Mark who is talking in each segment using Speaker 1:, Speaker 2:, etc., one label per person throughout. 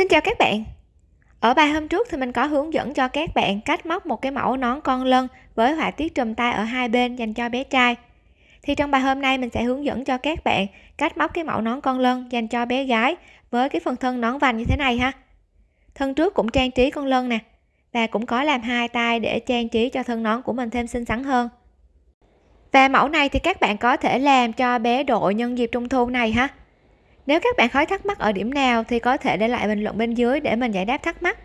Speaker 1: Xin chào các bạn. Ở bài hôm trước thì mình có hướng dẫn cho các bạn cách móc một cái mẫu nón con lân với họa tiết trùm tay ở hai bên dành cho bé trai. Thì trong bài hôm nay mình sẽ hướng dẫn cho các bạn cách móc cái mẫu nón con lân dành cho bé gái với cái phần thân nón vành như thế này ha. Thân trước cũng trang trí con lân nè và cũng có làm hai tay để trang trí cho thân nón của mình thêm xinh xắn hơn. Và mẫu này thì các bạn có thể làm cho bé đội nhân dịp trung thu này ha nếu các bạn khói thắc mắc ở điểm nào thì có thể để lại bình luận bên dưới để mình giải đáp thắc mắc.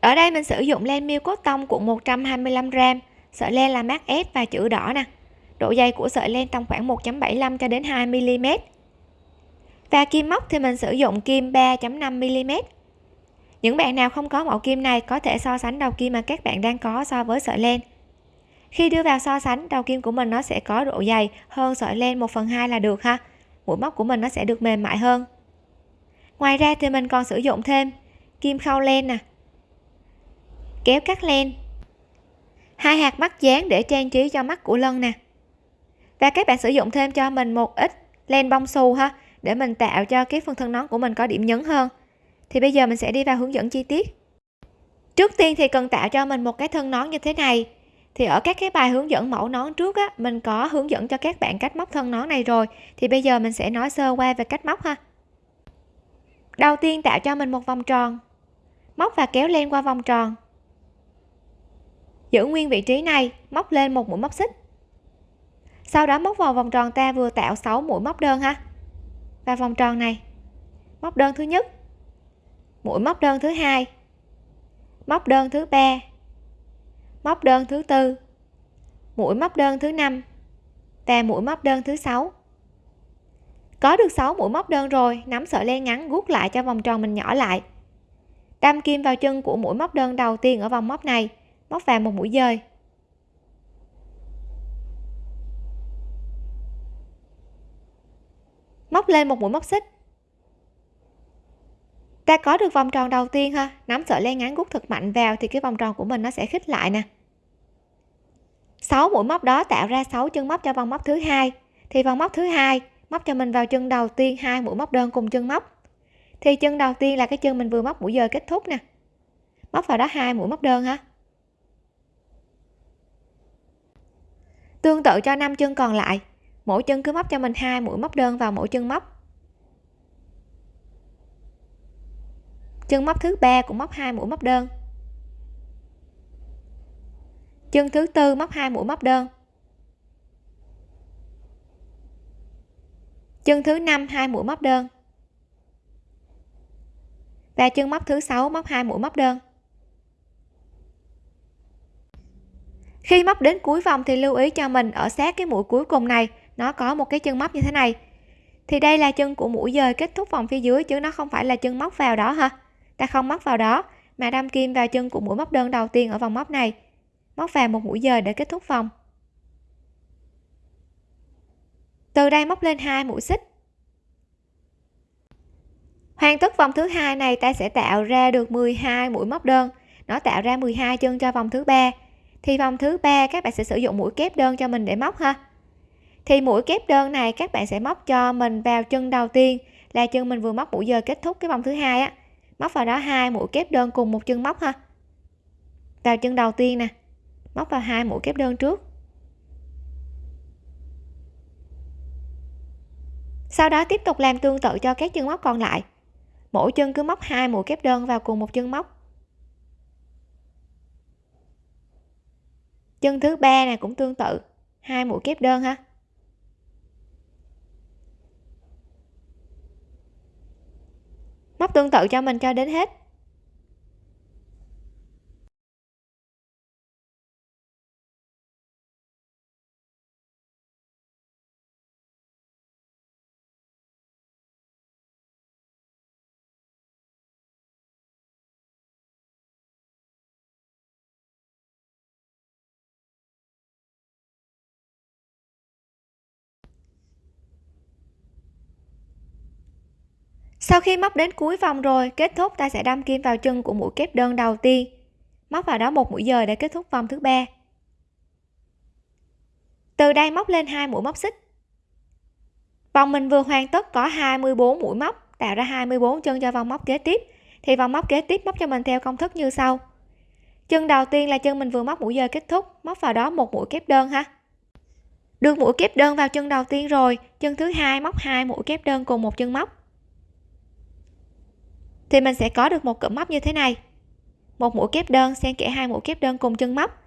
Speaker 1: Ở đây mình sử dụng len miêu cốt tông cuộn 125g sợi len là mát S và chữ đỏ nè. Độ dày của sợi len tầm khoảng 1.75 cho đến 2 mm và kim móc thì mình sử dụng kim 3.5 mm những bạn nào không có mẫu kim này có thể so sánh đầu kim mà các bạn đang có so với sợi len. Khi đưa vào so sánh, đầu kim của mình nó sẽ có độ dày hơn sợi len 1 phần 2 là được ha mũi móc của mình nó sẽ được mềm mại hơn. Ngoài ra thì mình còn sử dụng thêm kim khâu len nè, kéo cắt len, hai hạt mắt dán để trang trí cho mắt của lân nè. Và các bạn sử dụng thêm cho mình một ít len bông xù ha, để mình tạo cho cái phần thân nón của mình có điểm nhấn hơn. Thì bây giờ mình sẽ đi vào hướng dẫn chi tiết. Trước tiên thì cần tạo cho mình một cái thân nón như thế này thì ở các cái bài hướng dẫn mẫu nón trước á, mình có hướng dẫn cho các bạn cách móc thân nón này rồi. Thì bây giờ mình sẽ nói sơ qua về cách móc ha. Đầu tiên tạo cho mình một vòng tròn. Móc và kéo len qua vòng tròn. Giữ nguyên vị trí này, móc lên một mũi móc xích. Sau đó móc vào vòng tròn ta vừa tạo 6 mũi móc đơn ha. Và vòng tròn này, móc đơn thứ nhất, mũi móc đơn thứ hai, móc đơn thứ ba móc đơn thứ tư. Mũi móc đơn thứ năm. Và mũi móc đơn thứ sáu. Có được 6 mũi móc đơn rồi, nắm sợi len ngắn guốc lại cho vòng tròn mình nhỏ lại. Đâm kim vào chân của mũi móc đơn đầu tiên ở vòng móc này, móc vào một mũi dời. Móc lên một mũi móc xích. Ta có được vòng tròn đầu tiên ha, nắm sợi len ngắn gút thật mạnh vào thì cái vòng tròn của mình nó sẽ khít lại nè. 6 mũi móc đó tạo ra 6 chân móc cho vòng móc thứ hai. Thì vòng móc thứ hai, móc cho mình vào chân đầu tiên hai mũi móc đơn cùng chân móc. Thì chân đầu tiên là cái chân mình vừa móc mũi giờ kết thúc nè. Móc vào đó hai mũi móc đơn ha tương tự cho năm chân còn lại. Mỗi chân cứ móc cho mình hai mũi móc đơn vào mỗi chân móc. Chân móc thứ ba cũng móc hai mũi móc đơn chân thứ tư, móc hai mũi móc đơn. Chân thứ năm, hai mũi móc đơn. Và chân móc thứ sáu, móc hai mũi móc đơn. Khi móc đến cuối vòng thì lưu ý cho mình ở sát cái mũi cuối cùng này, nó có một cái chân móc như thế này. Thì đây là chân của mũi dời kết thúc vòng phía dưới chứ nó không phải là chân móc vào đó ha ta không móc vào đó, mà đâm kim vào chân của mũi móc đơn đầu tiên ở vòng móc này móc vào một mũi dời để kết thúc vòng. Từ đây móc lên hai mũi xích. Hoàn tất vòng thứ hai này, ta sẽ tạo ra được 12 mũi móc đơn. Nó tạo ra 12 chân cho vòng thứ ba. Thì vòng thứ ba, các bạn sẽ sử dụng mũi kép đơn cho mình để móc ha. Thì mũi kép đơn này, các bạn sẽ móc cho mình vào chân đầu tiên, là chân mình vừa móc mũi giờ kết thúc cái vòng thứ hai á. Móc vào đó hai mũi kép đơn cùng một chân móc ha. Vào chân đầu tiên nè móc vào hai mũi kép đơn trước. Sau đó tiếp tục làm tương tự cho các chân móc còn lại. Mỗi chân cứ móc hai mũi kép đơn vào cùng một chân móc. Chân thứ ba này cũng tương tự, hai mũi kép đơn ha. Móc tương tự cho mình cho đến hết. Sau khi móc đến cuối vòng rồi, kết thúc ta sẽ đâm kim vào chân của mũi kép đơn đầu tiên. Móc vào đó một mũi dời để kết thúc vòng thứ ba. Từ đây móc lên hai mũi móc xích. Vòng mình vừa hoàn tất có 24 mũi móc, tạo ra 24 chân cho vòng móc kế tiếp. Thì vòng móc kế tiếp móc cho mình theo công thức như sau. Chân đầu tiên là chân mình vừa móc mũi dời kết thúc, móc vào đó một mũi kép đơn ha. Được mũi kép đơn vào chân đầu tiên rồi, chân thứ hai móc hai mũi kép đơn cùng một chân móc thì mình sẽ có được một cụm móc như thế này. Một mũi kép đơn xen kẽ hai mũi kép đơn cùng chân móc.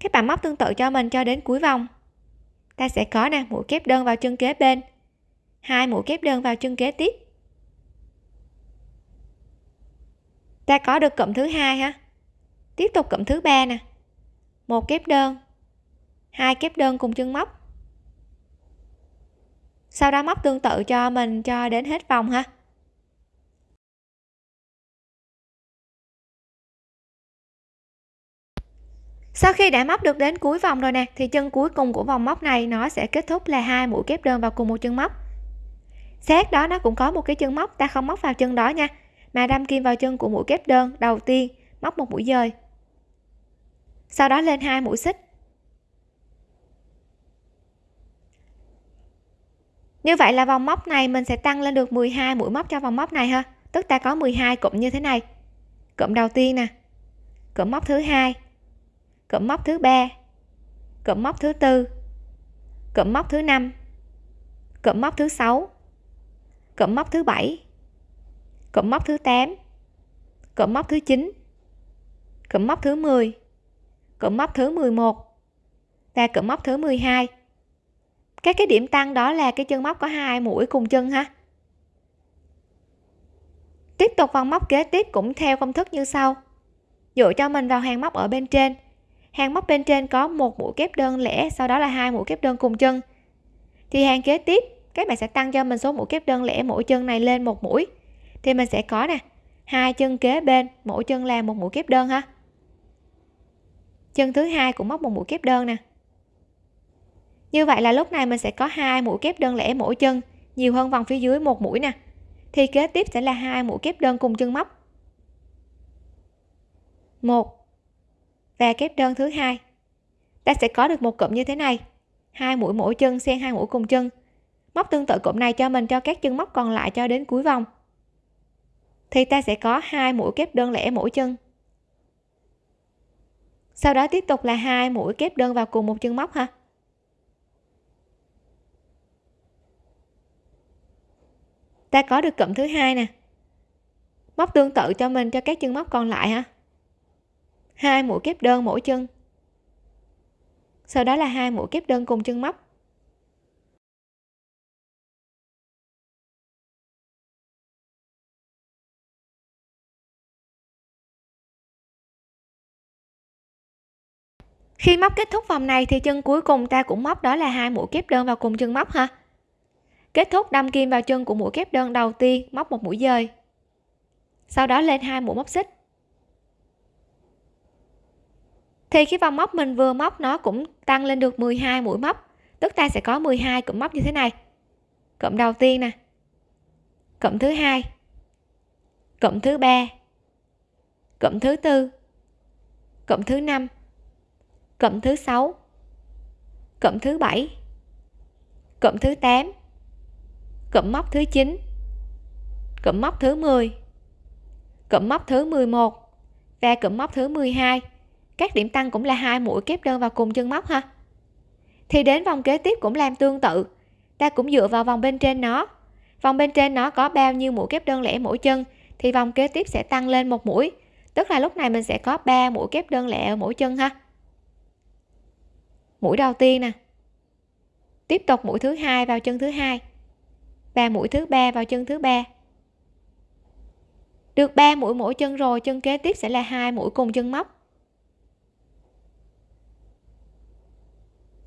Speaker 1: Các bạn móc tương tự cho mình cho đến cuối vòng. Ta sẽ có nè, mũi kép đơn vào chân kế bên. Hai mũi kép đơn vào chân kế tiếp. Ta có được cụm thứ hai ha. Tiếp tục cụm thứ ba nè. Một kép đơn. Hai kép đơn cùng chân móc. Sau đó móc tương tự cho mình cho đến hết vòng ha. Sau khi đã móc được đến cuối vòng rồi nè, thì chân cuối cùng của vòng móc này nó sẽ kết thúc là hai mũi kép đơn vào cùng một chân móc. Xét đó, nó cũng có một cái chân móc, ta không móc vào chân đó nha. Mà đâm kim vào chân của mũi kép đơn đầu tiên, móc một mũi dời. Sau đó lên hai mũi xích. Như vậy là vòng móc này mình sẽ tăng lên được 12 mũi móc cho vòng móc này ha. Tức ta có 12 cụm như thế này. Cụm đầu tiên nè. Cụm móc thứ hai cụm móc thứ ba cụm móc thứ tư cụm móc thứ năm cụm móc thứ sáu cụm móc thứ bảy cụm móc thứ 8 cụm móc thứ 9 cụm móc thứ 10 cụm móc thứ 11 và cụm móc thứ 12 các cái điểm tăng đó là cái chân móc có hai mũi cùng chân ha tiếp tục vòng móc kế tiếp cũng theo công thức như sau dựa cho mình vào hàng móc ở bên trên hàng móc bên trên có một mũi kép đơn lẻ, sau đó là hai mũi kép đơn cùng chân. Thì hàng kế tiếp, các bạn sẽ tăng cho mình số mũi kép đơn lẻ mỗi chân này lên một mũi. Thì mình sẽ có nè, hai chân kế bên, mỗi chân là một mũi kép đơn ha. Chân thứ hai cũng móc một mũi kép đơn nè. Như vậy là lúc này mình sẽ có hai mũi kép đơn lẻ mỗi chân, nhiều hơn vòng phía dưới một mũi nè. Thì kế tiếp sẽ là hai mũi kép đơn cùng chân móc. Một và kép đơn thứ hai. Ta sẽ có được một cụm như thế này. Hai mũi mỗi chân xen hai mũi cùng chân. Móc tương tự cụm này cho mình cho các chân móc còn lại cho đến cuối vòng. Thì ta sẽ có hai mũi kép đơn lẻ mỗi chân. Sau đó tiếp tục là hai mũi kép đơn vào cùng một chân móc ha. Ta có được cụm thứ hai nè. Móc tương tự cho mình cho các chân móc còn lại ha hai mũi kép đơn mỗi chân. Sau đó là hai mũi kép đơn cùng chân móc. Khi móc kết thúc vòng này thì chân cuối cùng ta cũng móc đó là hai mũi kép đơn vào cùng chân móc ha. Kết thúc đâm kim vào chân của mũi kép đơn đầu tiên, móc một mũi dời. Sau đó lên hai mũi móc xích. Thì cái vòng móc mình vừa móc nó cũng tăng lên được 12 mũi móc. Tức ta sẽ có 12 cụm móc như thế này. Cụm đầu tiên nè. Cụm thứ hai. Cụm thứ ba. Cụm thứ tư. Cụm thứ năm. Cụm thứ sáu. Cụm thứ bảy. Cụm thứ 8 cụm móc thứ 9 cụm móc thứ 10 cụm móc thứ 11 và cụm móc thứ 12 các điểm tăng cũng là hai mũi kép đơn vào cùng chân móc ha. Thì đến vòng kế tiếp cũng làm tương tự. Ta cũng dựa vào vòng bên trên nó. Vòng bên trên nó có bao nhiêu mũi kép đơn lẻ mỗi chân, thì vòng kế tiếp sẽ tăng lên một mũi. Tức là lúc này mình sẽ có 3 mũi kép đơn lẻ ở mỗi chân ha. Mũi đầu tiên nè. Tiếp tục mũi thứ hai vào chân thứ hai. Và mũi thứ ba vào chân thứ ba. Được 3 mũi mỗi chân rồi, chân kế tiếp sẽ là hai mũi cùng chân móc.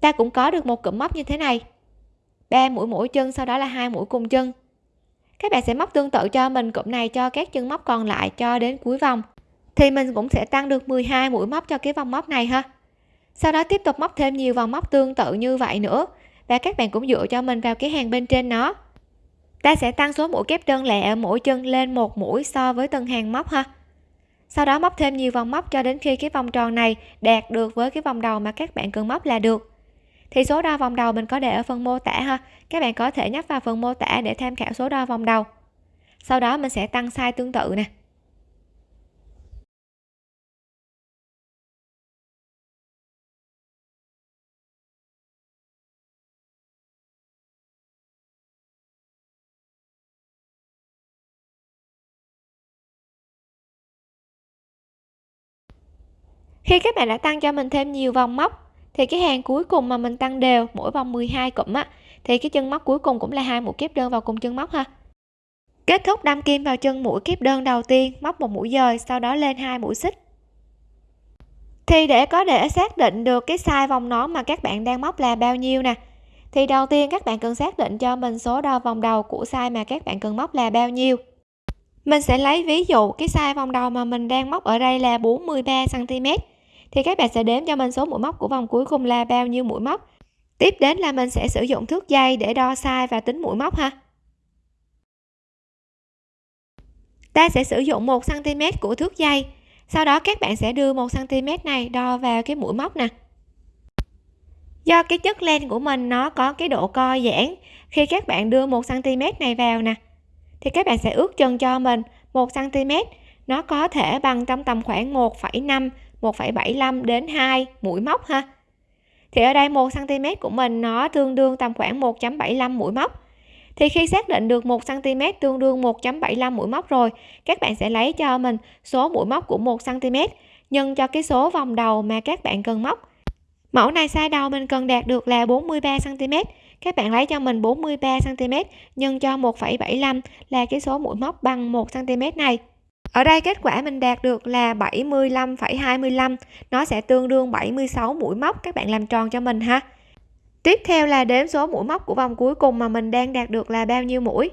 Speaker 1: Ta cũng có được một cụm móc như thế này. Ba mũi mỗi chân, sau đó là hai mũi cùng chân. Các bạn sẽ móc tương tự cho mình cụm này cho các chân móc còn lại cho đến cuối vòng. Thì mình cũng sẽ tăng được 12 mũi móc cho cái vòng móc này ha. Sau đó tiếp tục móc thêm nhiều vòng móc tương tự như vậy nữa. Và các bạn cũng dựa cho mình vào cái hàng bên trên nó. Ta sẽ tăng số mũi kép đơn lẻ ở mỗi chân lên một mũi so với từng hàng móc ha. Sau đó móc thêm nhiều vòng móc cho đến khi cái vòng tròn này đạt được với cái vòng đầu mà các bạn cần móc là được thì số đo vòng đầu mình có để ở phần mô tả ha. Các bạn có thể nhấp vào phần mô tả để tham khảo số đo vòng đầu. Sau đó mình sẽ tăng size tương tự nè. Khi các bạn đã tăng cho mình thêm nhiều vòng móc thì cái hàng cuối cùng mà mình tăng đều mỗi vòng 12 cụm á, thì cái chân móc cuối cùng cũng là hai mũi kép đơn vào cùng chân móc ha. Kết thúc đâm kim vào chân mũi kép đơn đầu tiên, móc một mũi dời, sau đó lên hai mũi xích. Thì để có thể xác định được cái size vòng nón mà các bạn đang móc là bao nhiêu nè, thì đầu tiên các bạn cần xác định cho mình số đo vòng đầu của size mà các bạn cần móc là bao nhiêu. Mình sẽ lấy ví dụ cái size vòng đầu mà mình đang móc ở đây là 43 cm thì các bạn sẽ đếm cho mình số mũi móc của vòng cuối cùng là bao nhiêu mũi móc. Tiếp đến là mình sẽ sử dụng thước dây để đo size và tính mũi móc ha. Ta sẽ sử dụng 1 cm của thước dây. Sau đó các bạn sẽ đưa 1 cm này đo vào cái mũi móc nè. Do cái chất len của mình nó có cái độ co giãn khi các bạn đưa 1 cm này vào nè. Thì các bạn sẽ ước chân cho mình 1 cm nó có thể bằng trong tầm khoảng 1,5 1,75 đến 2 mũi móc ha. Thì ở đây 1 cm của mình nó tương đương tầm khoảng 1.75 mũi móc. Thì khi xác định được 1 cm tương đương 1.75 mũi móc rồi các bạn sẽ lấy cho mình số mũi móc của 1 cm nhân cho cái số vòng đầu mà các bạn cần móc. Mẫu này size đầu mình cần đạt được là 43 cm các bạn lấy cho mình 43 cm nhân cho 1,75 là cái số mũi móc bằng 1 cm này ở đây kết quả mình đạt được là 75,25 nó sẽ tương đương 76 mũi móc các bạn làm tròn cho mình ha. Tiếp theo là đếm số mũi móc của vòng cuối cùng mà mình đang đạt được là bao nhiêu mũi?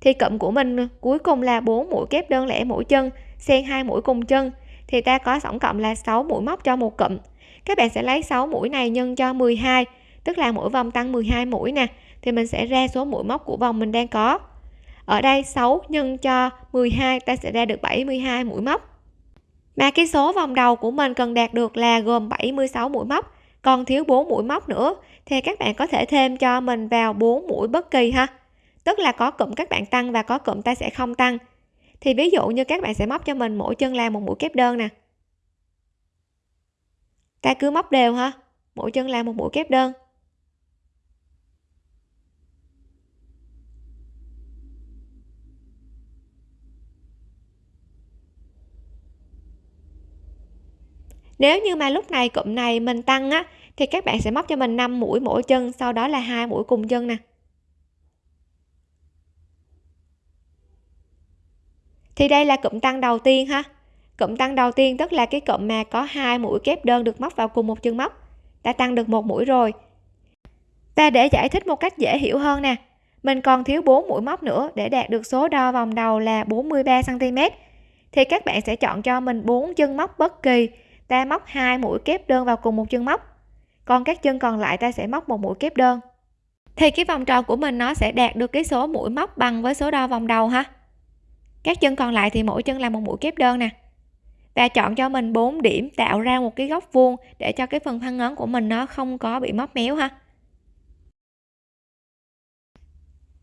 Speaker 1: Thì cụm của mình cuối cùng là 4 mũi kép đơn lẻ mỗi chân xen hai mũi cùng chân thì ta có tổng cộng là 6 mũi móc cho một cụm. Các bạn sẽ lấy 6 mũi này nhân cho 12 tức là mỗi vòng tăng 12 mũi nè thì mình sẽ ra số mũi móc của vòng mình đang có ở đây 6 nhân cho 12 ta sẽ ra được 72 mũi móc. Mà cái số vòng đầu của mình cần đạt được là gồm 76 mũi móc, còn thiếu 4 mũi móc nữa, thì các bạn có thể thêm cho mình vào 4 mũi bất kỳ ha. Tức là có cụm các bạn tăng và có cụm ta sẽ không tăng. Thì ví dụ như các bạn sẽ móc cho mình mỗi chân làm một mũi kép đơn nè. Ta cứ móc đều ha, mỗi chân làm một mũi kép đơn. Nếu như mà lúc này cụm này mình tăng á, thì các bạn sẽ móc cho mình 5 mũi mỗi chân, sau đó là hai mũi cùng chân nè. Thì đây là cụm tăng đầu tiên ha. Cụm tăng đầu tiên tức là cái cụm mà có hai mũi kép đơn được móc vào cùng một chân móc. Đã tăng được một mũi rồi. Và để giải thích một cách dễ hiểu hơn nè, mình còn thiếu 4 mũi móc nữa để đạt được số đo vòng đầu là 43 cm thì các bạn sẽ chọn cho mình bốn chân móc bất kỳ ta móc hai mũi kép đơn vào cùng một chân móc. Còn các chân còn lại ta sẽ móc một mũi kép đơn. Thì cái vòng tròn của mình nó sẽ đạt được cái số mũi móc bằng với số đo vòng đầu ha. Các chân còn lại thì mỗi chân là một mũi kép đơn nè. Và chọn cho mình 4 điểm tạo ra một cái góc vuông để cho cái phần thân ngón của mình nó không có bị móc méo ha.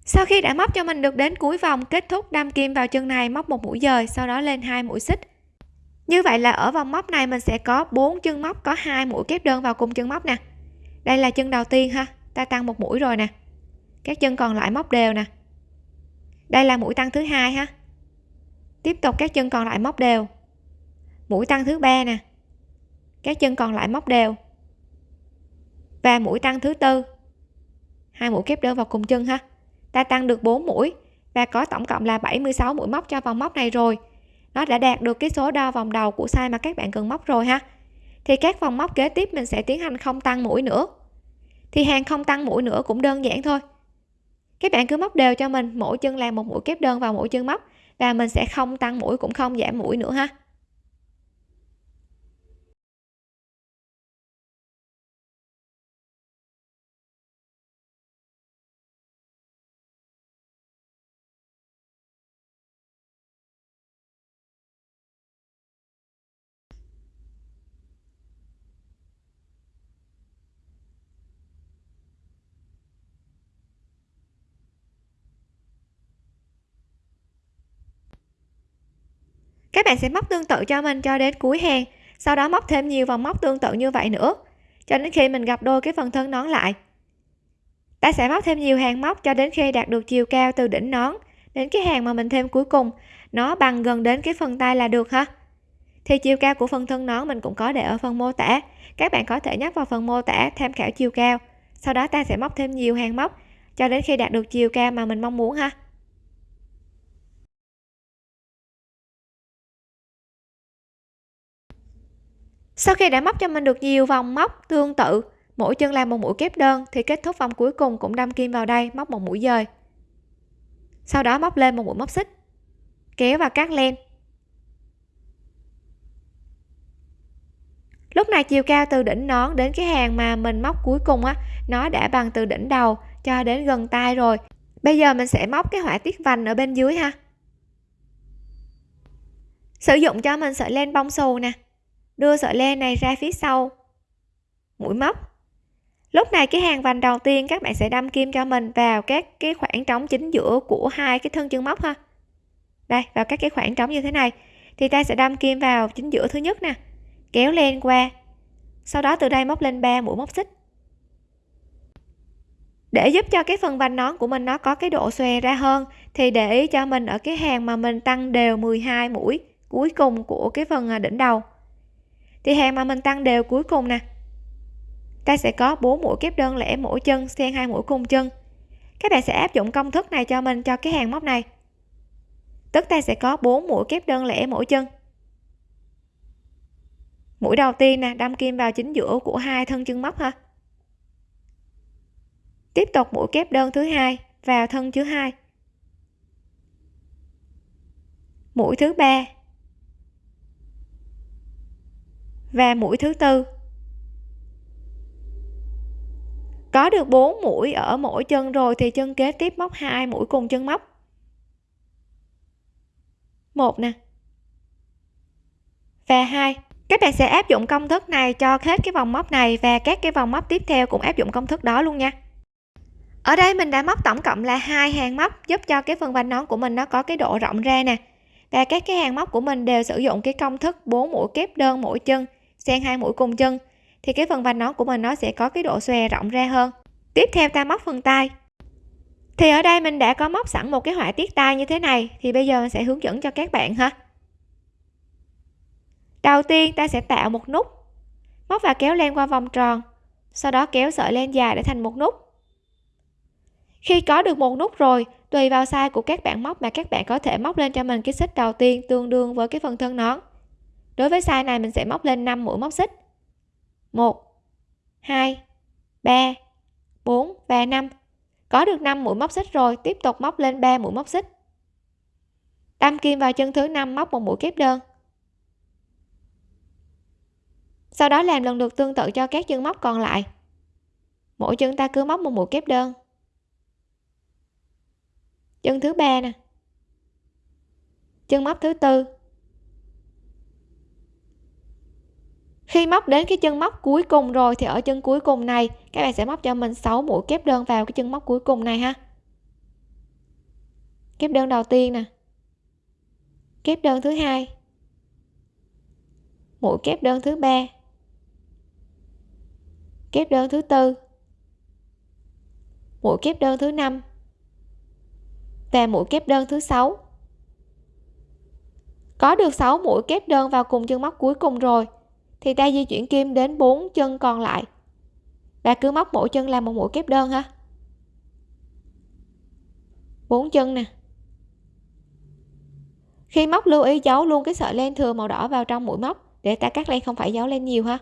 Speaker 1: Sau khi đã móc cho mình được đến cuối vòng, kết thúc đâm kim vào chân này, móc một mũi dời, sau đó lên hai mũi xích như vậy là ở vòng móc này mình sẽ có bốn chân móc, có hai mũi kép đơn vào cùng chân móc nè. Đây là chân đầu tiên ha, ta tăng một mũi rồi nè. Các chân còn lại móc đều nè. Đây là mũi tăng thứ hai ha. Tiếp tục các chân còn lại móc đều. Mũi tăng thứ ba nè. Các chân còn lại móc đều. Và mũi tăng thứ tư. Hai mũi kép đơn vào cùng chân ha. Ta tăng được 4 mũi và có tổng cộng là 76 mũi móc cho vòng móc này rồi nó đã đạt được cái số đo vòng đầu của size mà các bạn cần móc rồi ha. Thì các vòng móc kế tiếp mình sẽ tiến hành không tăng mũi nữa. Thì hàng không tăng mũi nữa cũng đơn giản thôi. Các bạn cứ móc đều cho mình, mỗi chân làm một mũi kép đơn vào mỗi chân móc và mình sẽ không tăng mũi cũng không giảm mũi nữa ha. Các bạn sẽ móc tương tự cho mình cho đến cuối hàng, sau đó móc thêm nhiều vòng móc tương tự như vậy nữa, cho đến khi mình gặp đôi cái phần thân nón lại. Ta sẽ móc thêm nhiều hàng móc cho đến khi đạt được chiều cao từ đỉnh nón đến cái hàng mà mình thêm cuối cùng. Nó bằng gần đến cái phần tay là được ha? Thì chiều cao của phần thân nón mình cũng có để ở phần mô tả. Các bạn có thể nhắc vào phần mô tả tham khảo chiều cao. Sau đó ta sẽ móc thêm nhiều hàng móc cho đến khi đạt được chiều cao mà mình mong muốn ha? Sau khi đã móc cho mình được nhiều vòng móc tương tự, mỗi chân làm một mũi kép đơn, thì kết thúc vòng cuối cùng cũng đâm kim vào đây, móc một mũi dời. Sau đó móc lên một mũi móc xích, kéo và cắt len. Lúc này chiều cao từ đỉnh nón đến cái hàng mà mình móc cuối cùng á, nó đã bằng từ đỉnh đầu cho đến gần tay rồi. Bây giờ mình sẽ móc cái họa tiết vành ở bên dưới ha. Sử dụng cho mình sợi len bông xù nè đưa sợi len này ra phía sau. Mũi móc. Lúc này cái hàng vành đầu tiên các bạn sẽ đâm kim cho mình vào các cái khoảng trống chính giữa của hai cái thân chân móc ha. Đây, vào các cái khoảng trống như thế này, thì ta sẽ đâm kim vào chính giữa thứ nhất nè, kéo len qua. Sau đó từ đây móc lên 3 mũi móc xích. Để giúp cho cái phần vành nón của mình nó có cái độ xòe ra hơn, thì để ý cho mình ở cái hàng mà mình tăng đều 12 mũi cuối cùng của cái phần à, đỉnh đầu thì hàng mà mình tăng đều cuối cùng nè. Ta sẽ có 4 mũi kép đơn lẻ mỗi chân, xen hai mũi cùng chân. Các bạn sẽ áp dụng công thức này cho mình cho cái hàng móc này. Tức ta sẽ có 4 mũi kép đơn lẻ mỗi chân. Mũi đầu tiên nè, đâm kim vào chính giữa của hai thân chân móc ha. Tiếp tục mũi kép đơn thứ hai vào thân thứ hai. Mũi thứ ba và mũi thứ tư. Có được 4 mũi ở mỗi chân rồi thì chân kế tiếp móc hai mũi cùng chân móc. Một nè. Và hai, các bạn sẽ áp dụng công thức này cho hết cái vòng móc này và các cái vòng móc tiếp theo cũng áp dụng công thức đó luôn nha. Ở đây mình đã móc tổng cộng là hai hàng móc giúp cho cái phần vành nón của mình nó có cái độ rộng ra nè. Và các cái hàng móc của mình đều sử dụng cái công thức 4 mũi kép đơn mỗi chân xen hai mũi cùng chân, thì cái phần vành nón của mình nó sẽ có cái độ xòe rộng ra hơn. Tiếp theo ta móc phần tay. Thì ở đây mình đã có móc sẵn một cái họa tiết tay như thế này, thì bây giờ mình sẽ hướng dẫn cho các bạn ha. Đầu tiên ta sẽ tạo một nút, móc và kéo len qua vòng tròn, sau đó kéo sợi len dài để thành một nút. Khi có được một nút rồi, tùy vào size của các bạn móc mà các bạn có thể móc lên cho mình cái xích đầu tiên tương đương với cái phần thân nón đối với size này mình sẽ móc lên 5 mũi móc xích. 1 2 3 4 và 5 có được 5 mũi móc xích rồi, tiếp tục móc lên 3 mũi móc xích. Đâm kim vào chân thứ năm móc một mũi kép đơn. Sau đó làm lần lượt tương tự cho các chân móc còn lại. Mỗi chân ta cứ móc một mũi kép đơn. Chân thứ ba nè. Chân móc thứ tư. Khi móc đến cái chân móc cuối cùng rồi thì ở chân cuối cùng này, các bạn sẽ móc cho mình 6 mũi kép đơn vào cái chân móc cuối cùng này ha. Kép đơn đầu tiên nè. Kép đơn thứ hai. Mũi kép đơn thứ ba. Kép đơn thứ tư. Mũi kép đơn thứ năm. Và mũi kép đơn thứ sáu. Có được 6 mũi kép đơn vào cùng chân móc cuối cùng rồi thì ta di chuyển kim đến bốn chân còn lại. Và cứ móc mỗi chân làm một mũi kép đơn ha. Bốn chân nè. Khi móc lưu ý, giấu luôn cái sợi len thừa màu đỏ vào trong mũi móc để ta cắt len không phải giấu len nhiều ha.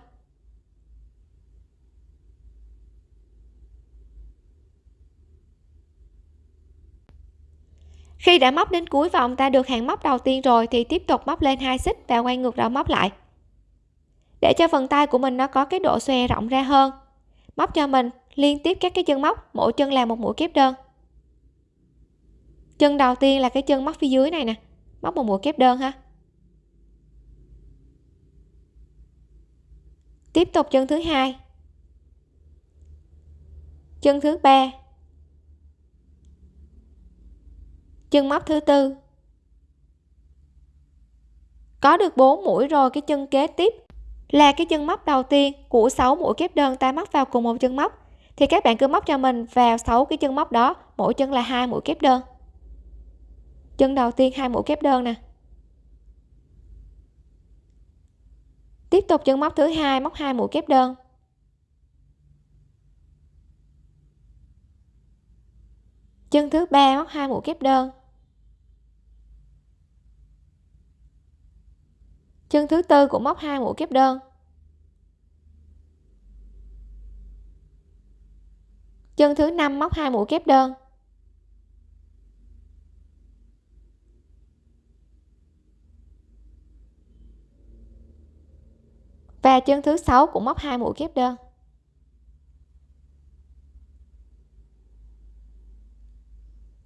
Speaker 1: Khi đã móc đến cuối vòng, ta được hàng móc đầu tiên rồi thì tiếp tục móc lên hai xích và quay ngược đầu móc lại để cho phần tay của mình nó có cái độ xòe rộng ra hơn. Móc cho mình liên tiếp các cái chân móc, mỗi chân làm một mũi kép đơn. Chân đầu tiên là cái chân móc phía dưới này nè, móc một mũi kép đơn ha. Tiếp tục chân thứ hai. Chân thứ ba. Chân móc thứ tư. Có được 4 mũi rồi, cái chân kế tiếp là cái chân móc đầu tiên của 6 mũi kép đơn ta móc vào cùng một chân móc. Thì các bạn cứ móc cho mình vào 6 cái chân móc đó, mỗi chân là hai mũi kép đơn. Chân đầu tiên hai mũi kép đơn nè. Tiếp tục chân móc thứ hai, móc hai mũi kép đơn. Chân thứ ba, móc hai mũi kép đơn. Chân thứ tư cũng móc hai mũi kép đơn. Chân thứ năm móc hai mũi kép đơn. Và chân thứ sáu cũng móc hai mũi kép đơn.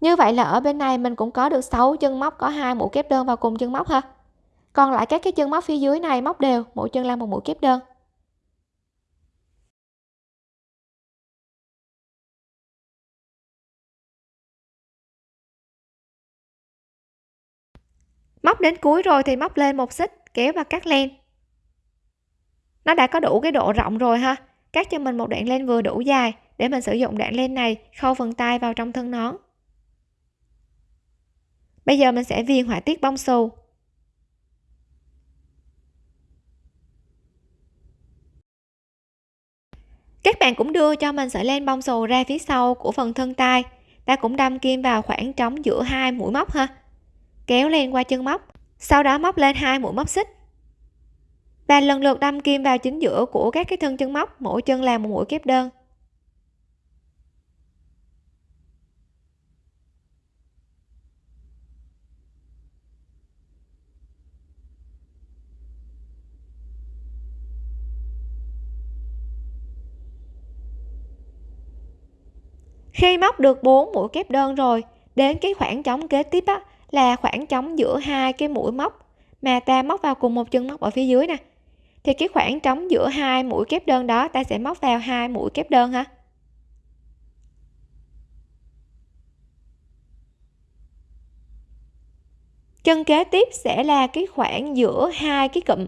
Speaker 1: Như vậy là ở bên này mình cũng có được 6 chân móc có hai mũi kép đơn vào cùng chân móc ha còn lại các cái chân móc phía dưới này, móc đều, mỗi chân làm một mũi kép đơn. Móc đến cuối rồi thì móc lên một xích, kéo và cắt len. Nó đã có đủ cái độ rộng rồi ha. Cắt cho mình một đoạn len vừa đủ dài, để mình sử dụng đoạn len này khâu phần tay vào trong thân nón. Bây giờ mình sẽ viền họa tiết bông xù. Các bạn cũng đưa cho mình sợi len bông xù ra phía sau của phần thân tay. Ta cũng đâm kim vào khoảng trống giữa hai mũi móc ha. Kéo len qua chân móc, sau đó móc lên hai mũi móc xích. Và lần lượt đâm kim vào chính giữa của các cái thân chân móc, mỗi chân là một mũi kép đơn. Khi móc được 4 mũi kép đơn rồi đến cái khoảng trống kế tiếp á, là khoảng trống giữa hai cái mũi móc mà ta móc vào cùng một chân móc ở phía dưới nè. Thì cái khoảng trống giữa hai mũi kép đơn đó ta sẽ móc vào hai mũi kép đơn ha. Chân kế tiếp sẽ là cái khoảng giữa hai cái cụm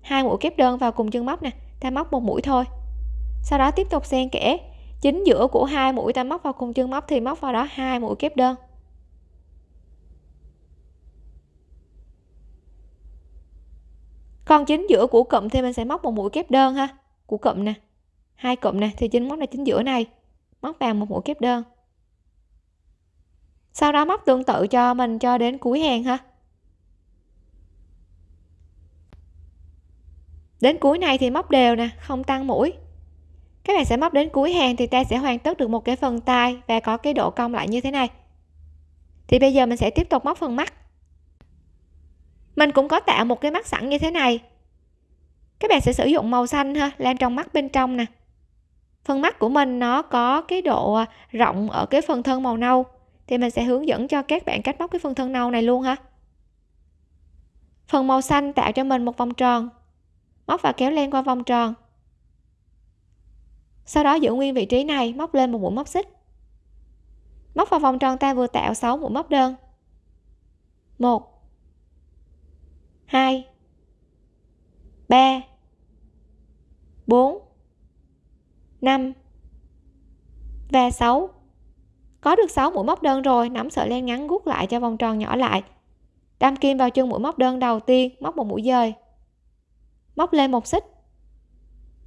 Speaker 1: hai mũi kép đơn vào cùng chân móc nè ta móc một mũi thôi. Sau đó tiếp tục xen kẽ chính giữa của hai mũi ta móc vào cùng chân móc thì móc vào đó hai mũi kép đơn. Còn chính giữa của cụm thì mình sẽ móc một mũi kép đơn ha. Của cụm nè. Hai cụm nè, thì chính móc là chính giữa này. Móc vào một mũi kép đơn. Sau đó móc tương tự cho mình cho đến cuối hàng ha. Đến cuối này thì móc đều nè, không tăng mũi các bạn sẽ móc đến cuối hàng thì ta sẽ hoàn tất được một cái phần tay và có cái độ cong lại như thế này. Thì bây giờ mình sẽ tiếp tục móc phần mắt. Mình cũng có tạo một cái mắt sẵn như thế này. Các bạn sẽ sử dụng màu xanh ha, làm trong mắt bên trong nè. Phần mắt của mình nó có cái độ à, rộng ở cái phần thân màu nâu. Thì mình sẽ hướng dẫn cho các bạn cách móc cái phần thân nâu này luôn ha. Phần màu xanh tạo cho mình một vòng tròn. Móc và kéo len qua vòng tròn sau đó giữ nguyên vị trí này, móc lên một mũi móc xích. Móc vào vòng tròn ta vừa tạo 6 mũi móc đơn. 1 2 3 4 5 và 6 có được 6 mũi móc đơn rồi, nắm sợi len ngắn guốc lại cho vòng tròn nhỏ lại. Đâm kim vào chân mũi móc đơn đầu tiên, móc một mũi dời. Móc lên một xích.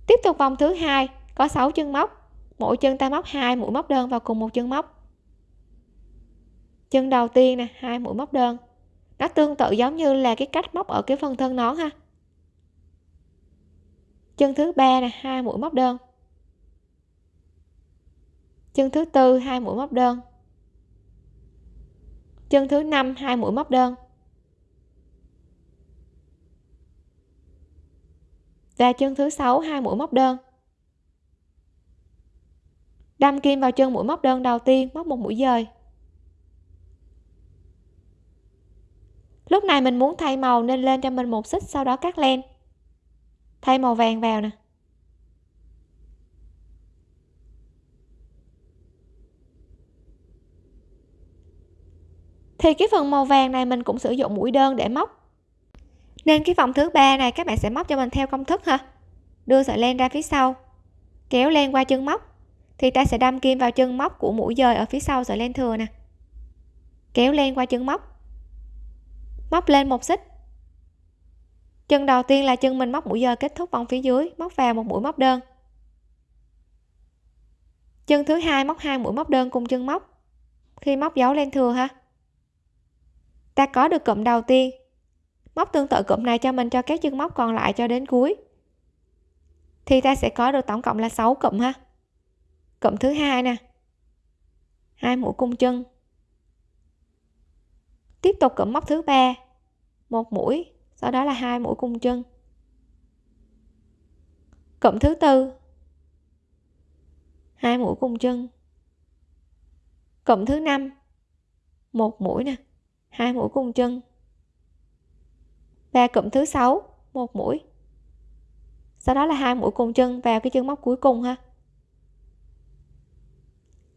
Speaker 1: Tiếp tục vòng thứ hai có 6 chân móc, mỗi chân ta móc hai mũi móc đơn vào cùng một chân móc. Chân đầu tiên nè, hai mũi móc đơn. Nó tương tự giống như là cái cách móc ở cái phần thân nón ha. Chân thứ ba nè, hai mũi móc đơn. Chân thứ tư, hai mũi móc đơn. Chân thứ năm, hai mũi móc đơn. Và chân thứ sáu, hai mũi móc đơn đâm kim vào chân mũi móc đơn đầu tiên, móc một mũi dời. Lúc này mình muốn thay màu nên lên cho mình một xích, sau đó cắt len. Thay màu vàng vào nè. Thì cái phần màu vàng này mình cũng sử dụng mũi đơn để móc. Nên cái vòng thứ ba này các bạn sẽ móc cho mình theo công thức ha. Đưa sợi len ra phía sau, kéo len qua chân móc thì ta sẽ đâm kim vào chân móc của mũi dời ở phía sau sợi len thừa nè. Kéo len qua chân móc. Móc lên một xích. Chân đầu tiên là chân mình móc mũi dời kết thúc vòng phía dưới, móc vào một mũi móc đơn. Chân thứ hai móc hai mũi móc đơn cùng chân móc. Khi móc dấu len thừa ha. Ta có được cụm đầu tiên. Móc tương tự cụm này cho mình, cho các chân móc còn lại cho đến cuối. Thì ta sẽ có được tổng cộng là 6 cụm ha cộng thứ hai nè. Hai mũi cung chân. Tiếp tục cộng móc thứ ba. Một mũi, sau đó là hai mũi cung chân. Cộng thứ tư. Hai mũi cung chân. Cộng thứ năm. Một mũi nè, hai mũi cung chân. Và cụm thứ sáu, một mũi. Sau đó là hai mũi cùng chân vào cái chân móc cuối cùng ha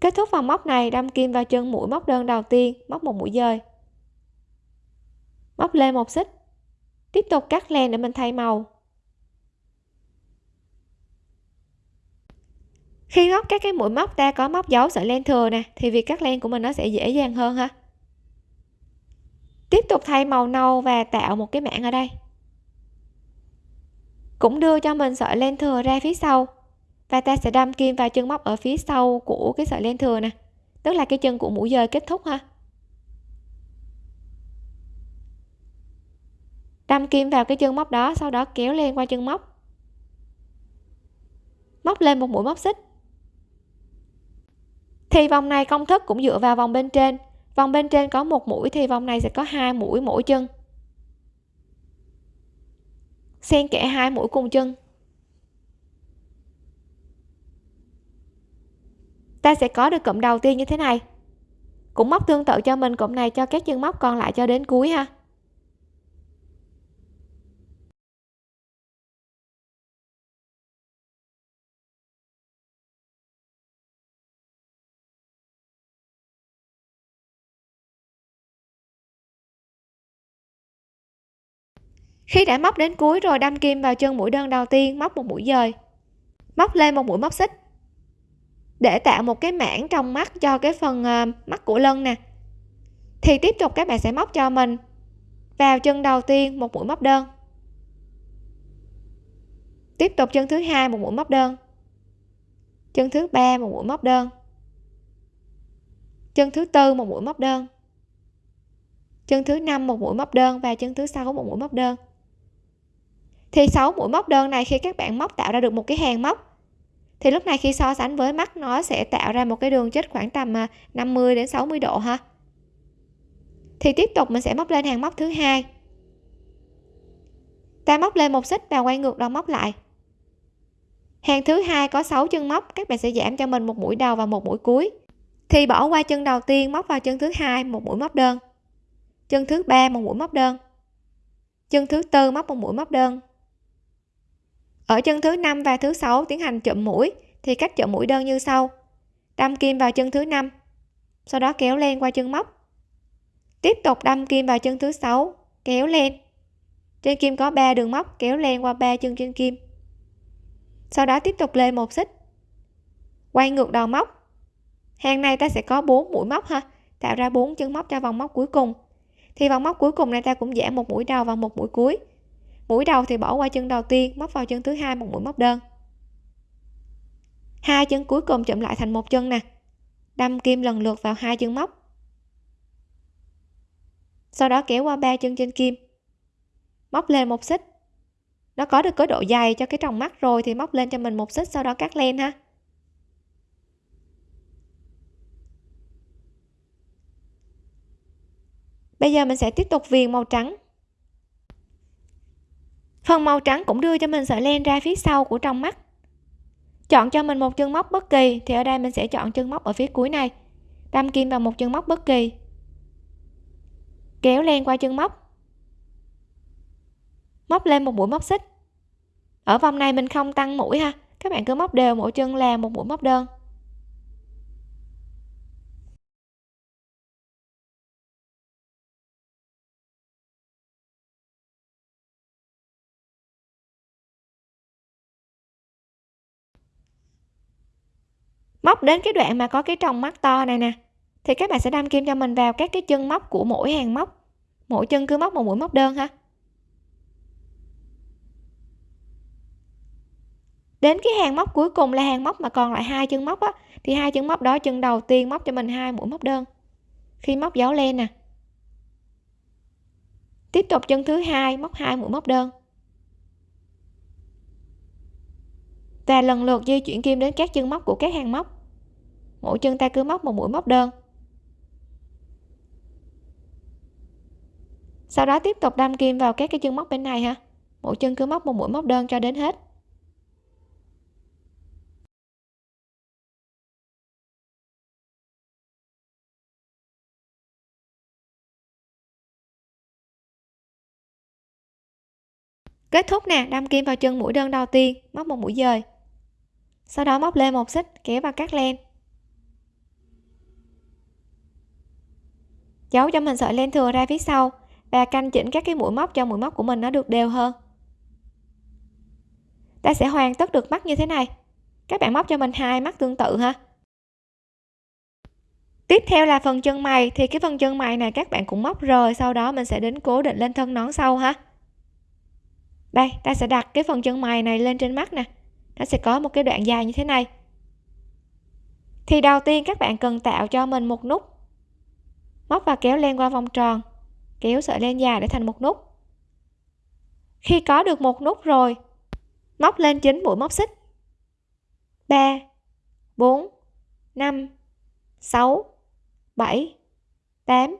Speaker 1: kết thúc vòng móc này, đâm kim vào chân mũi móc đơn đầu tiên, móc một mũi dời. Móc lên một xích. Tiếp tục cắt len để mình thay màu. Khi móc các cái mũi móc ta có móc dấu sợi len thừa nè, thì việc cắt len của mình nó sẽ dễ dàng hơn ha. Tiếp tục thay màu nâu và tạo một cái mảng ở đây. Cũng đưa cho mình sợi len thừa ra phía sau và ta sẽ đâm kim vào chân móc ở phía sau của cái sợi len thừa nè. Tức là cái chân của mũi dời kết thúc ha. Đâm kim vào cái chân móc đó, sau đó kéo lên qua chân móc. Móc lên một mũi móc xích. Thì vòng này công thức cũng dựa vào vòng bên trên. Vòng bên trên có một mũi, thì vòng này sẽ có hai mũi mỗi chân. Xen kẽ hai mũi cùng chân. Ta sẽ có được cụm đầu tiên như thế này. Cũng móc tương tự cho mình cụm này cho các chân móc còn lại cho đến cuối ha. Khi đã móc đến cuối rồi, đâm kim vào chân mũi đơn đầu tiên, móc một mũi dời. Móc lên một mũi móc xích để tạo một cái mảng trong mắt cho cái phần ờ, mắt của lân nè. Thì tiếp tục các bạn sẽ móc cho mình vào chân đầu tiên một mũi móc đơn. Tiếp tục chân thứ hai một mũi móc đơn. Chân thứ ba một mũi móc đơn. Chân thứ tư một mũi móc đơn. Chân thứ năm một mũi móc đơn và chân thứ sáu một mũi móc đơn. Thì 6 mũi móc đơn này khi các bạn móc tạo ra được một cái hàng móc thì lúc này khi so sánh với mắt, nó sẽ tạo ra một cái đường chết khoảng tầm à, 50 đến 60 độ ha. Thì tiếp tục mình sẽ móc lên hàng móc thứ hai. Ta móc lên một xích và quay ngược đầu móc lại. Hàng thứ hai có 6 chân móc, các bạn sẽ giảm cho mình một mũi đầu và một mũi cuối. Thì bỏ qua chân đầu tiên, móc vào chân thứ hai, một mũi móc đơn. Chân thứ ba, một mũi móc đơn. Chân thứ tư, móc một mũi móc đơn ở chân thứ năm và thứ sáu tiến hành chậm mũi, thì cách chậm mũi đơn như sau. Đâm kim vào chân thứ năm, sau đó kéo lên qua chân móc. Tiếp tục đâm kim vào chân thứ sáu, kéo lên. Trên kim có 3 đường móc, kéo len qua ba chân trên kim. Sau đó tiếp tục lên một xích. Quay ngược đầu móc. Hàng này ta sẽ có 4 mũi móc ha, tạo ra 4 chân móc cho vòng móc cuối cùng. Thì vòng móc cuối cùng này ta cũng giảm một mũi đầu và một mũi cuối mũi đầu thì bỏ qua chân đầu tiên, móc vào chân thứ hai một mũi móc đơn. Hai chân cuối cùng chụm lại thành một chân nè. Đâm kim lần lượt vào hai chân móc. Sau đó kéo qua ba chân trên kim. Móc lên một xích. Nó có được cái độ dày cho cái tròng mắt rồi thì móc lên cho mình một xích sau đó cắt len ha. Bây giờ mình sẽ tiếp tục viền màu trắng phần màu trắng cũng đưa cho mình sợi len ra phía sau của trong mắt. Chọn cho mình một chân móc bất kỳ, thì ở đây mình sẽ chọn chân móc ở phía cuối này. Đâm kim vào một chân móc bất kỳ. Kéo len qua chân móc. Móc lên một mũi móc xích. Ở vòng này mình không tăng mũi ha. Các bạn cứ móc đều, mỗi chân là một mũi móc đơn. Móc đến cái đoạn mà có cái tròng mắt to này nè, thì các bạn sẽ đâm kim cho mình vào các cái chân móc của mỗi hàng móc. Mỗi chân cứ móc một mũi móc đơn ha. Đến cái hàng móc cuối cùng là hàng móc mà còn lại hai chân móc á, thì hai chân móc đó chân đầu tiên móc cho mình hai mũi móc đơn. Khi móc dấu len nè. Tiếp tục chân thứ hai móc hai mũi móc đơn. Và lần lượt di chuyển kim đến các chân móc của các hàng móc mỗi chân ta cứ móc một mũi móc đơn. Sau đó tiếp tục đâm kim vào các cái chân móc bên này ha. Mỗi chân cứ móc một mũi móc đơn cho đến hết. Kết thúc nè, đâm kim vào chân mũi đơn đầu tiên, móc một mũi dời. Sau đó móc lên một xích, kéo vào các len. Giấu cho mình sợi len thừa ra phía sau và canh chỉnh các cái mũi móc cho mũi móc của mình nó được đều hơn. Ta sẽ hoàn tất được mắt như thế này. Các bạn móc cho mình hai mắt tương tự ha. Tiếp theo là phần chân mày. Thì cái phần chân mày này các bạn cũng móc rồi sau đó mình sẽ đến cố định lên thân nón sau ha. Đây, ta sẽ đặt cái phần chân mày này lên trên mắt nè. Nó sẽ có một cái đoạn dài như thế này. Thì đầu tiên các bạn cần tạo cho mình một nút móc và kéo len qua vòng tròn, kéo sợi len dài để thành một nút. Khi có được một nút rồi, móc lên chính mũi móc xích. 3 4 5 6 7 8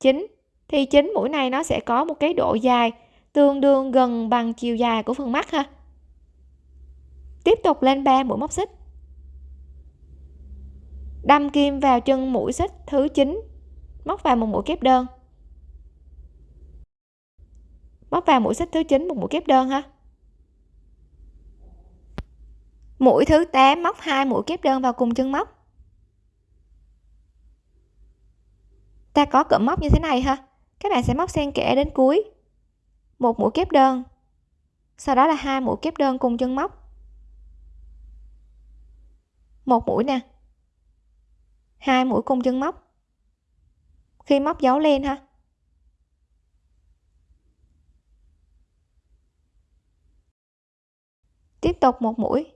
Speaker 1: 9 thì chính mũi này nó sẽ có một cái độ dài tương đương gần bằng chiều dài của phần mắt ha. Tiếp tục lên 3 mũi móc xích. Đâm kim vào chân mũi xích thứ 9 móc vào một mũi kép đơn. Móc vào mũi xích thứ 9 một mũi kép đơn ha. Mũi thứ 8 móc hai mũi kép đơn vào cùng chân móc. Ta có cụm móc như thế này ha. Các bạn sẽ móc xen kẽ đến cuối. Một mũi kép đơn. Sau đó là hai mũi kép đơn cùng chân móc. Một mũi nè. Hai mũi cùng chân móc khi móc dấu lên ha. Tiếp tục một mũi.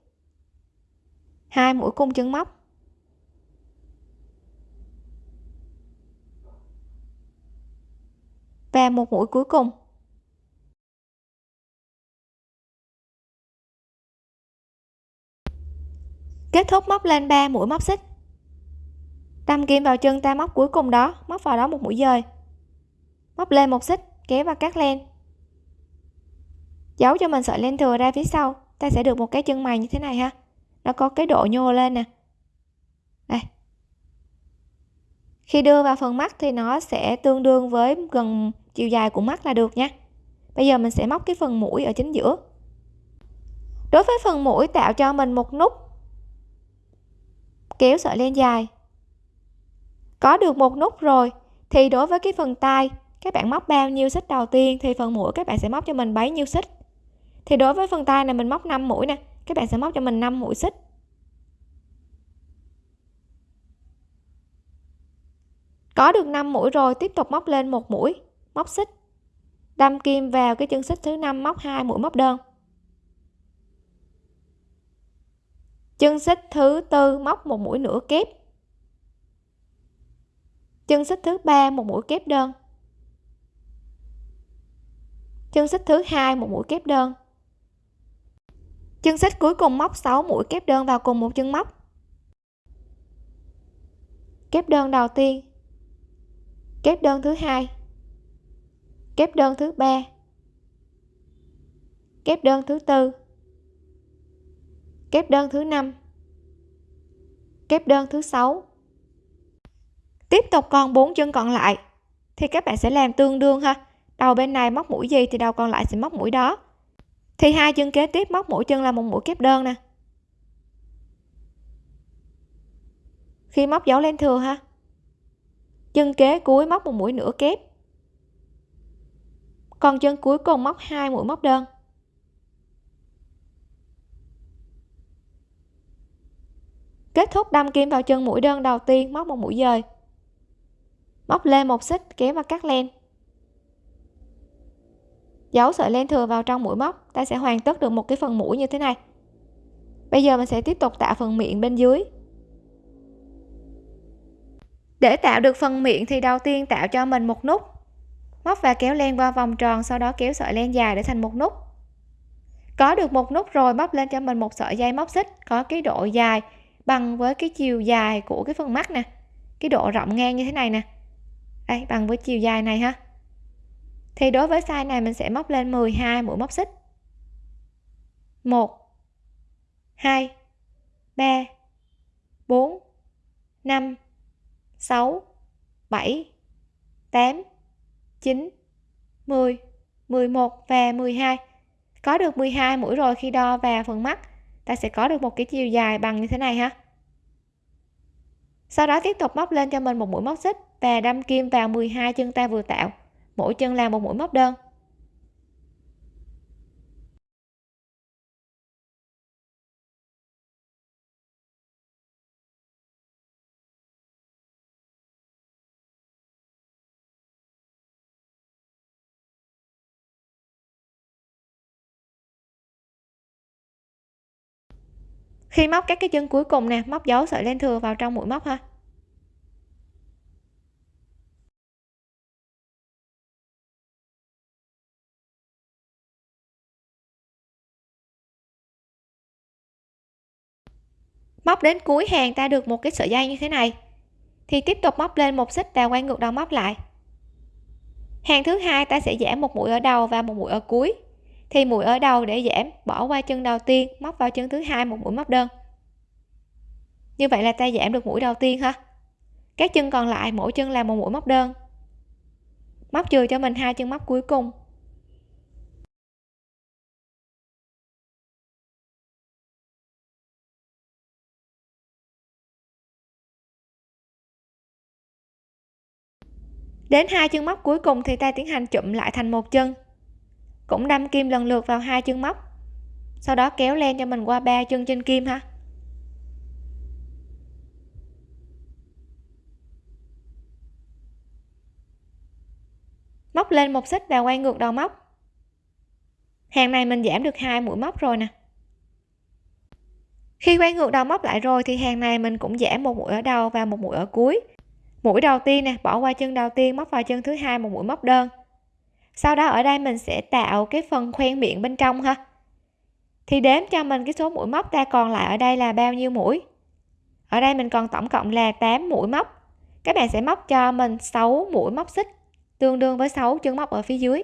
Speaker 1: Hai mũi cung chân móc. Và một mũi cuối cùng. Kết thúc móc lên 3 mũi móc xích đâm kim vào chân ta móc cuối cùng đó, móc vào đó một mũi dời. Móc lên một xích, kéo và cắt len. Giấu cho mình sợi len thừa ra phía sau, ta sẽ được một cái chân mày như thế này ha. Nó có cái độ nhô lên nè. Đây. Khi đưa vào phần mắt thì nó sẽ tương đương với gần chiều dài của mắt là được nha. Bây giờ mình sẽ móc cái phần mũi ở chính giữa. Đối với phần mũi tạo cho mình một nút, kéo sợi len dài có được một nút rồi. Thì đối với cái phần tay, các bạn móc bao nhiêu xích đầu tiên thì phần mũi các bạn sẽ móc cho mình bấy nhiêu xích. Thì đối với phần tay này mình móc 5 mũi nè, các bạn sẽ móc cho mình 5 mũi xích. Có được 5 mũi rồi, tiếp tục móc lên một mũi, móc xích. Đâm kim vào cái chân xích thứ năm, móc hai mũi móc đơn. Chân xích thứ tư, móc một mũi nửa kép chân xích thứ ba, một mũi kép đơn. Chân xích thứ hai, một mũi kép đơn. Chân xích cuối cùng móc 6 mũi kép đơn vào cùng một chân móc. Kép đơn đầu tiên. Kép đơn thứ hai. Kép đơn thứ ba. Kép đơn thứ tư. Kép đơn thứ năm. Kép đơn thứ sáu tiếp tục còn bốn chân còn lại, thì các bạn sẽ làm tương đương ha. Đầu bên này móc mũi gì thì đầu còn lại sẽ móc mũi đó. Thì hai chân kế tiếp móc mỗi chân là một mũi kép đơn nè. Khi móc dấu lên thừa ha, chân kế cuối móc một mũi nửa kép, còn chân cuối cùng móc hai mũi móc đơn. Kết thúc đâm kim vào chân mũi đơn đầu tiên, móc một mũi dời móc lên một xích, kéo và cắt len. Giấu sợi len thừa vào trong mũi móc, ta sẽ hoàn tất được một cái phần mũi như thế này. Bây giờ mình sẽ tiếp tục tạo phần miệng bên dưới. Để tạo được phần miệng thì đầu tiên tạo cho mình một nút. Móc và kéo len qua vòng tròn, sau đó kéo sợi len dài để thành một nút. Có được một nút rồi móc lên cho mình một sợi dây móc xích, có cái độ dài bằng với cái chiều dài của cái phần mắt nè. Cái độ rộng ngang như thế này nè đây bằng với chiều dài này ha thì đối với size này mình sẽ móc lên 12 mũi móc xích. 1 2 3 4 5 6 7 8 9 10 11 và 12 có được 12 mũi rồi khi đo vào phần mắt, ta sẽ có được một cái chiều dài bằng như thế này ha sau đó tiếp tục móc lên cho mình một mũi móc xích và đâm kim vào 12 chân ta vừa tạo. Mỗi chân làm một mũi móc đơn. Khi móc các cái chân cuối cùng nè, móc dấu sợi len thừa vào trong mũi móc ha. Móc đến cuối hàng ta được một cái sợi dây như thế này. Thì tiếp tục móc lên một xích và quay ngược đầu móc lại. Hàng thứ hai ta sẽ giảm một mũi ở đầu và một mũi ở cuối. Thì mũi ở đầu để giảm, bỏ qua chân đầu tiên, móc vào chân thứ hai một mũi móc đơn. Như vậy là ta giảm được mũi đầu tiên ha. Các chân còn lại, mỗi chân là một mũi móc đơn. Móc trừ cho mình hai chân móc cuối cùng. Đến hai chân móc cuối cùng thì ta tiến hành chụm lại thành một chân. Cũng đâm kim lần lượt vào hai chân móc. Sau đó kéo len cho mình qua ba chân trên kim ha. Móc lên một xích và quay ngược đầu móc. Hàng này mình giảm được hai mũi móc rồi nè. Khi quay ngược đầu móc lại rồi thì hàng này mình cũng giảm một mũi ở đầu và một mũi ở cuối mũi đầu tiên nè, bỏ qua chân đầu tiên, móc vào chân thứ hai một mũi móc đơn. Sau đó ở đây mình sẽ tạo cái phần khoen miệng bên trong ha. Thì đếm cho mình cái số mũi móc ta còn lại ở đây là bao nhiêu mũi? Ở đây mình còn tổng cộng là 8 mũi móc. Các bạn sẽ móc cho mình 6 mũi móc xích, tương đương với 6 chân móc ở phía dưới.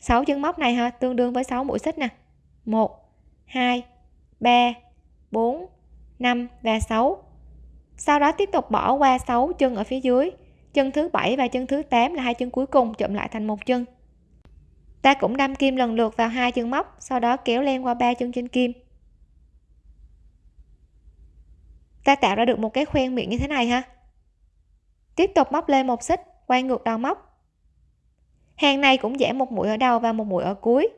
Speaker 1: 6 chân móc này ha, tương đương với 6 mũi xích nè. 1 2 3 4 5 và 6 sau đó tiếp tục bỏ qua 6 chân ở phía dưới. Chân thứ bảy và chân thứ 8 là hai chân cuối cùng chụm lại thành một chân. Ta cũng đâm kim lần lượt vào hai chân móc, sau đó kéo len qua ba chân trên kim. Ta tạo ra được một cái khoen miệng như thế này ha. Tiếp tục móc lên một xích, quay ngược đầu móc. Hàng này cũng giảm một mũi ở đầu và một mũi ở cuối.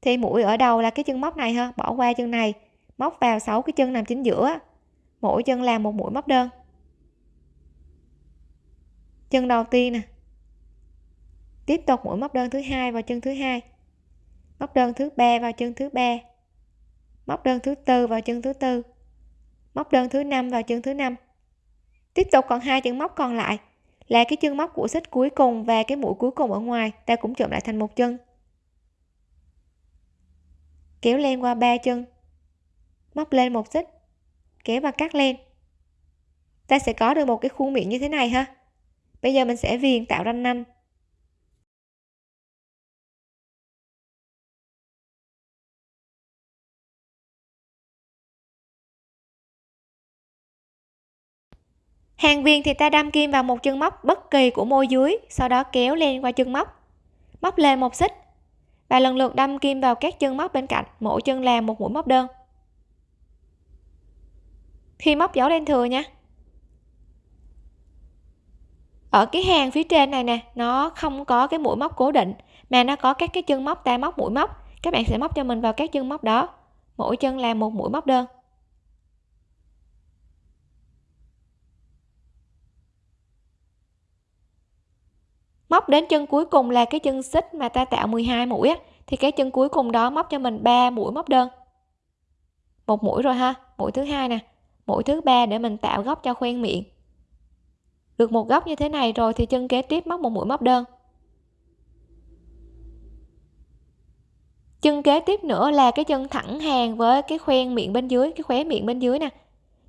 Speaker 1: Thì mũi ở đầu là cái chân móc này ha, bỏ qua chân này, móc vào 6 cái chân nằm chính giữa mỗi chân làm một mũi móc đơn. Chân đầu tiên nè. Tiếp tục mũi móc đơn thứ hai vào chân thứ hai. Móc đơn thứ ba vào chân thứ ba. Móc đơn thứ tư vào chân thứ tư. Móc đơn thứ năm vào chân thứ năm. Tiếp tục còn hai chân móc còn lại là cái chân móc của xích cuối cùng và cái mũi cuối cùng ở ngoài. Ta cũng chụm lại thành một chân. Kéo len qua ba chân. Móc lên một xích kéo và cắt len. Ta sẽ có được một cái khuôn miệng như thế này ha. Bây giờ mình sẽ viền tạo ranh nanh hàng viền thì ta đâm kim vào một chân móc bất kỳ của môi dưới, sau đó kéo lên qua chân móc. Móc lên một xích. Và lần lượt đâm kim vào các chân móc bên cạnh, mỗi chân làm một mũi móc đơn khi móc dấu lên thừa nha. Ở cái hàng phía trên này nè, nó không có cái mũi móc cố định, mà nó có các cái chân móc ta móc, mũi móc. Các bạn sẽ móc cho mình vào các chân móc đó. Mỗi chân là một mũi móc đơn. Móc đến chân cuối cùng là cái chân xích mà ta tạo 12 mũi á, thì cái chân cuối cùng đó móc cho mình 3 mũi móc đơn. Một mũi rồi ha, mũi thứ hai nè mũi thứ ba để mình tạo góc cho khoen miệng. Được một góc như thế này rồi thì chân kế tiếp móc một mũi móc đơn. Chân kế tiếp nữa là cái chân thẳng hàng với cái khoen miệng bên dưới, cái khóe miệng bên dưới nè.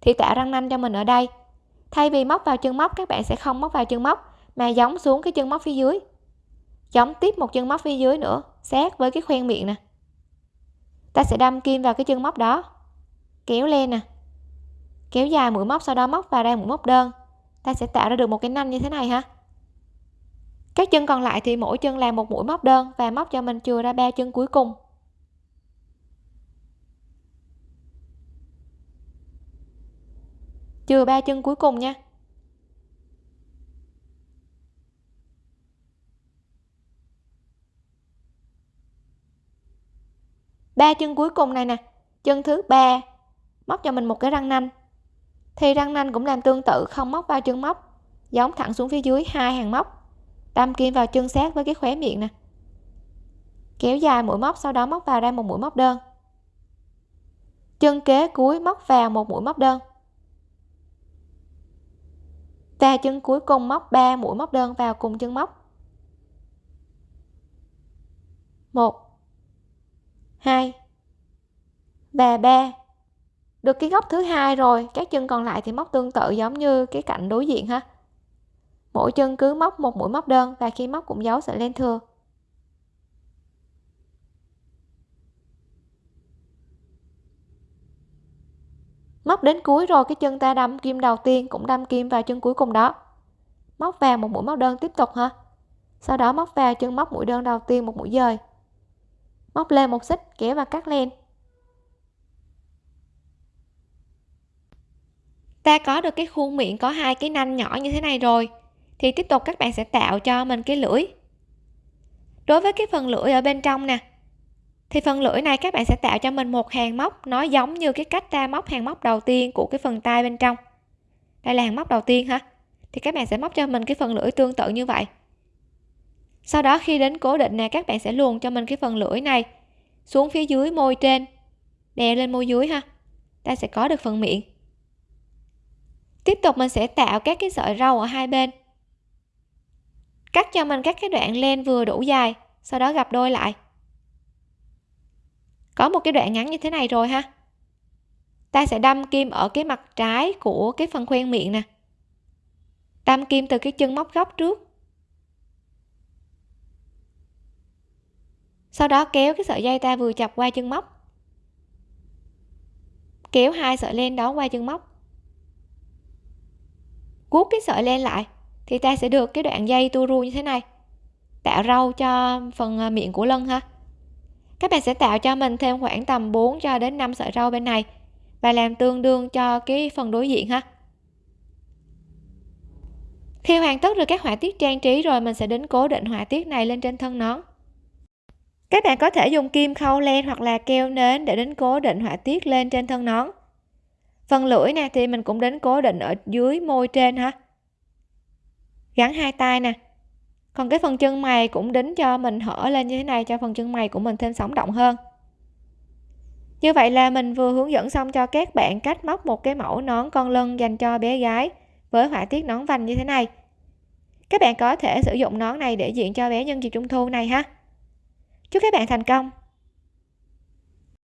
Speaker 1: Thì tạo răng nanh cho mình ở đây. Thay vì móc vào chân móc, các bạn sẽ không móc vào chân móc, mà giống xuống cái chân móc phía dưới. Giống tiếp một chân móc phía dưới nữa, sát với cái khoen miệng nè. Ta sẽ đâm kim vào cái chân móc đó. Kéo lên nè kéo dài mũi móc, sau đó móc vào đây mũi móc đơn. Ta sẽ tạo ra được một cái nanh như thế này ha. Các chân còn lại thì mỗi chân làm một mũi móc đơn và móc cho mình chừa ra ba chân cuối cùng. Chừa ba chân cuối cùng nha. Ba chân cuối cùng này nè. Chân thứ ba, móc cho mình một cái răng nanh thì răng nanh cũng làm tương tự, không móc vào chân móc. Giống thẳng xuống phía dưới, hai hàng móc. Đâm kim vào chân sát với cái khóe miệng nè. Kéo dài mũi móc, sau đó móc vào ra một mũi móc đơn. Chân kế cuối móc vào một mũi móc đơn. Và chân cuối cùng móc 3 mũi móc đơn vào cùng chân móc. 1 2 và 3 được cái góc thứ hai rồi, các chân còn lại thì móc tương tự giống như cái cạnh đối diện ha. Mỗi chân cứ móc một mũi móc đơn và khi móc cũng giấu sợi len thừa. Móc đến cuối rồi, cái chân ta đâm kim đầu tiên cũng đâm kim vào chân cuối cùng đó. Móc vào một mũi móc đơn tiếp tục ha. Sau đó móc vào chân móc mũi đơn đầu tiên một mũi dời. Móc lên một xích, kéo và cắt len. Ta có được cái khuôn miệng, có hai cái nanh nhỏ như thế này rồi, thì tiếp tục các bạn sẽ tạo cho mình cái lưỡi. Đối với cái phần lưỡi ở bên trong nè, thì phần lưỡi này các bạn sẽ tạo cho mình một hàng móc, nó giống như cái cách ta móc hàng móc đầu tiên của cái phần tay bên trong. Đây là hàng móc đầu tiên ha thì các bạn sẽ móc cho mình cái phần lưỡi tương tự như vậy. Sau đó khi đến cố định nè, các bạn sẽ luồn cho mình cái phần lưỡi này xuống phía dưới môi trên, đè lên môi dưới ha. Ta sẽ có được phần miệng tiếp tục mình sẽ tạo các cái sợi râu ở hai bên. Cắt cho mình các cái đoạn len vừa đủ dài, sau đó gặp đôi lại. Có một cái đoạn ngắn như thế này rồi ha. Ta sẽ đâm kim ở cái mặt trái của cái phần khoen miệng nè. Đâm kim từ cái chân móc góc trước. Sau đó kéo cái sợi dây ta vừa chọc qua chân móc. Kéo hai sợi len đó qua chân móc cuốc cái sợi len lại, thì ta sẽ được cái đoạn dây tua ru như thế này. Tạo râu cho phần à, miệng của lân ha. Các bạn sẽ tạo cho mình thêm khoảng tầm 4 cho đến 5 sợi râu bên này và làm tương đương cho cái phần đối diện ha. Khi hoàn tất được các họa tiết trang trí rồi, mình sẽ đến cố định họa tiết này lên trên thân nón. Các bạn có thể dùng kim khâu len hoặc là keo nến để đến cố định họa tiết lên trên thân nón phần lưỡi nè, thì mình cũng đến cố định ở dưới môi trên ha gắn hai tay nè. Còn cái phần chân mày cũng đính cho mình hở lên như thế này, cho phần chân mày của mình thêm sống động hơn. Như vậy là mình vừa hướng dẫn xong cho các bạn cách móc một cái mẫu nón con lân dành cho bé gái với họa tiết nón vành như thế này. Các bạn có thể sử dụng nón này để diện cho bé nhân dịp trung thu này ha. Chúc các bạn thành công!